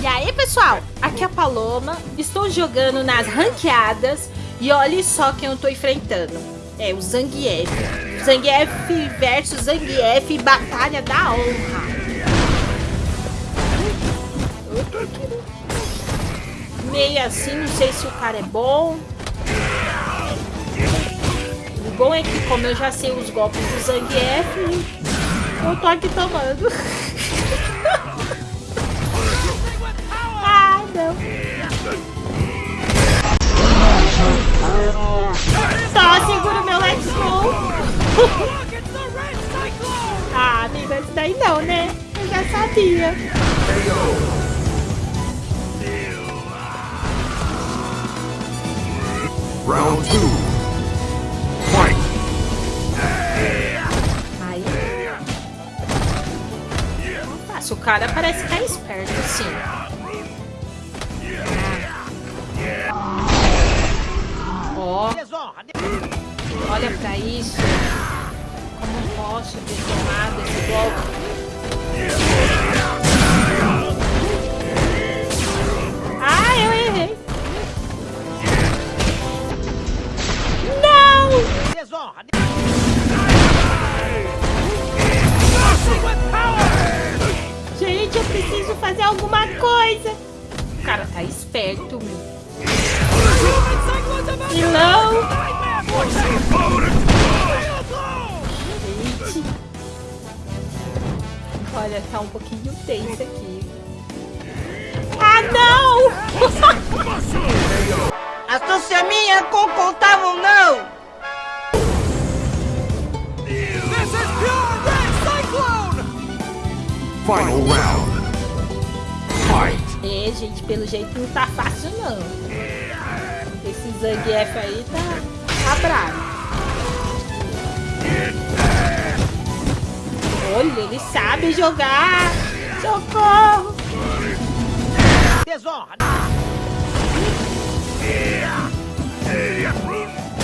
E aí, pessoal? Aqui é a Paloma. Estou jogando nas ranqueadas e olha só quem eu tô enfrentando. É o Zangief. Zangief versus Zangief, batalha da honra. Meio assim, não sei se o cara é bom bom é que, como eu já sei os golpes do Zangief, eu tô aqui tomando. ah, não. Só seguro meu Let's Go. ah, amiga, isso daí não, né? Eu já sabia. Round 2 cara parece que é esperto, sim. Ó. Olha pra isso. Como posso ter tomado esse golpe? Fazer alguma coisa. O cara tá esperto, meu. Vilão! Gente. Olha, tá um pouquinho tenso aqui. Ah, não! Astúcia minha com contavam não! Final round. É, gente, pelo jeito não tá fácil, não. Esse Zangief aí tá, tá bravo. Olha, ele sabe jogar. Socorro. Desonra!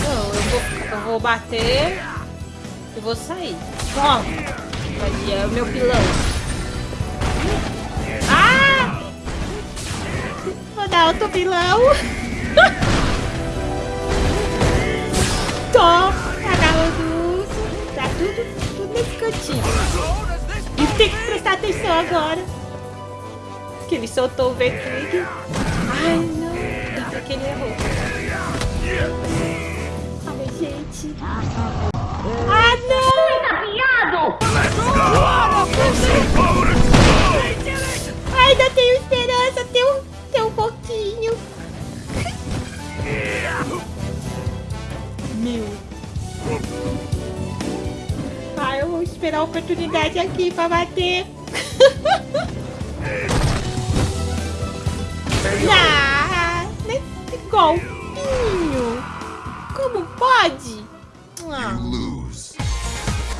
Não, eu vou, eu vou bater e vou sair. Toma. Ali é o meu pilão. Outro pilão. Toma. Agarra do urso. Tá tudo, tudo nesse cantinho. E tem que prestar atenção agora. Que ele soltou o V-Trigger. Ai, não. Ainda bem que ele errou. Ai, gente. Ah, não! Ainda tenho esperança, esperar a oportunidade aqui pra bater. Ah, nesse golpinho. Como pode? Ah. Lose.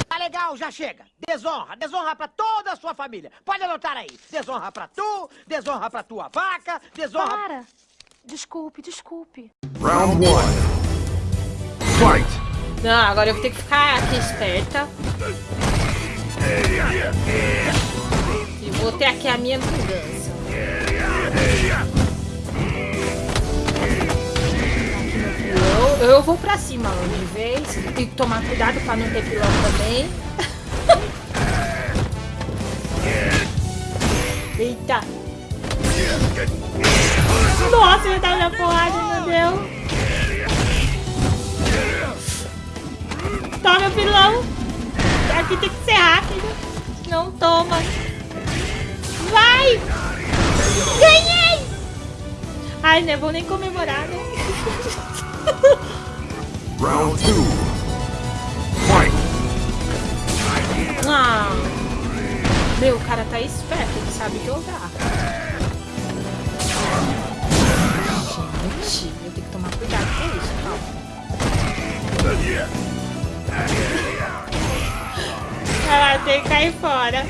Tá legal, já chega! Desonra! Desonra pra toda a sua família! Pode anotar aí! Desonra pra tu, desonra pra tua vaca, desonra... Para! Desculpe, desculpe. Round one. Fight. Não, agora eu vou ter que ficar aqui esperta. E vou ter aqui a minha vingança. Eu, eu vou pra cima de vez. Tem que tomar cuidado pra não ter pilão também. Eita. Nossa, ele tá na porrada, meu Deus. Toma, pilão. Aqui tem que ser rápido. Não toma. Vai! Ganhei! Ai, não vou nem comemorar, né? Round two. Fight. Ah. Meu, o cara tá esperto, ele sabe jogar. Gente, eu tenho que tomar cuidado com isso, calma. Ela tem que cair fora.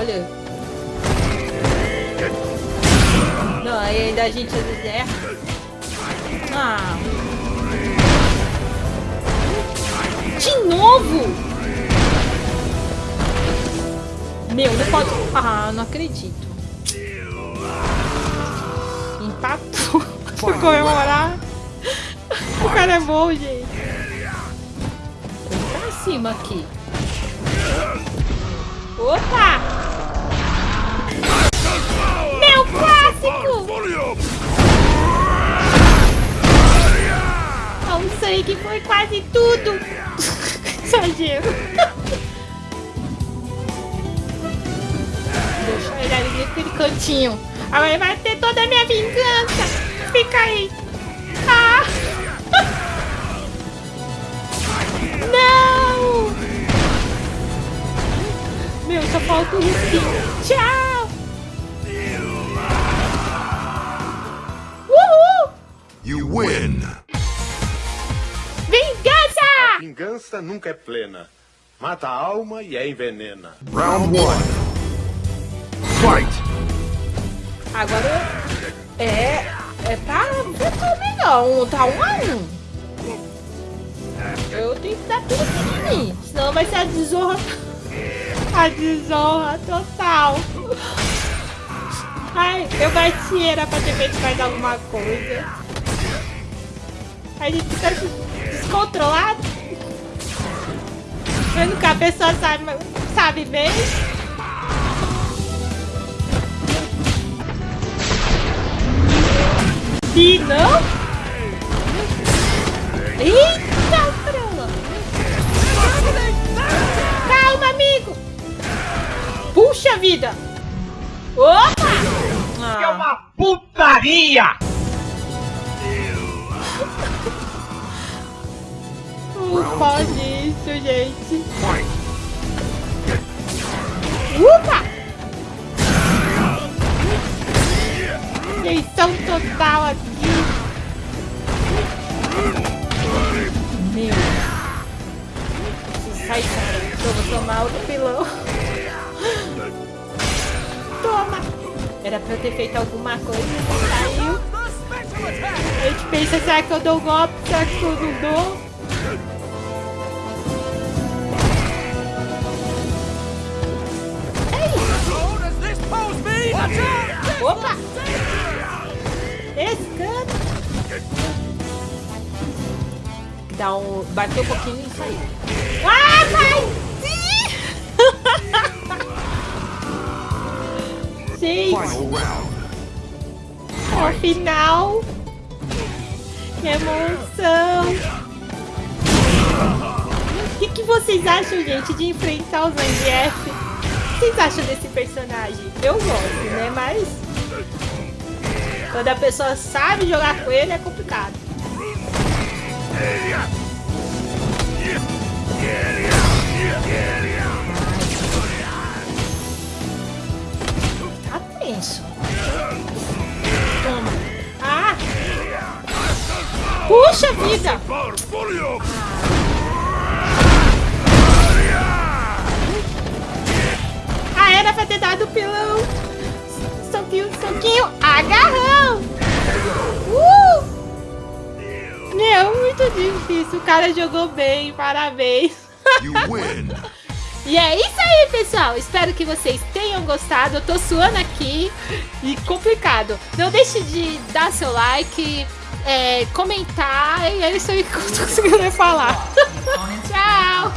Olha. Não, aí ainda a gente é às erra. Ah. De novo? Meu, não pode... Ah, não acredito. Empatou. Por é. comemorar. O cara é bom, gente. Vamos pra cima aqui. Opa! Meu clássico! O sangue foi quase tudo. Exagero. Deixa ele ali naquele cantinho. Agora vai ter toda a minha vingança. Fica aí. Meu, só falta o risquinho. Tchau! Uhul! You win. Vingança! Vingança nunca é plena. Mata a alma e a envenena. Round one. Fight. Agora é. É também não. Tá um a um. Eu tenho que dar tudo pra mim. Senão vai ser a desonra. A desonra total. Ai, eu bati, era pra ter feito mais alguma coisa. A gente fica descontrolado. Vendo que a pessoa sabe, sabe bem. E não? Eita, Puxa vida! Opa! É Ah, uma putaria! não pode isso, gente. Upa! Eleição total aqui. Meu. Sair fora. Eu vou tomar outro pilão. Toma! Era pra eu ter feito alguma coisa saiu. A gente pensa, será que eu dou golpe? Será que eu não dou? Opa! Esse canto. Dá um... Bateu um pouquinho e saiu. Ah, vai! Final round. ao final. Que emoção! O que, que vocês acham, gente, de enfrentar o Zangief? O que vocês acham desse personagem? Eu gosto, né? Mas quando a pessoa sabe jogar com ele é complicado. Vida! Ah, era pra ter dado pilão. Soquinho, soquinho, agarrão! Uh! Meu, muito difícil. O cara jogou bem, parabéns. E é isso aí, pessoal. Espero que vocês tenham gostado. Eu tô suando aqui e complicado. Não deixe de dar seu like, é, comentar. E é isso aí que eu tô conseguindo falar. Tchau!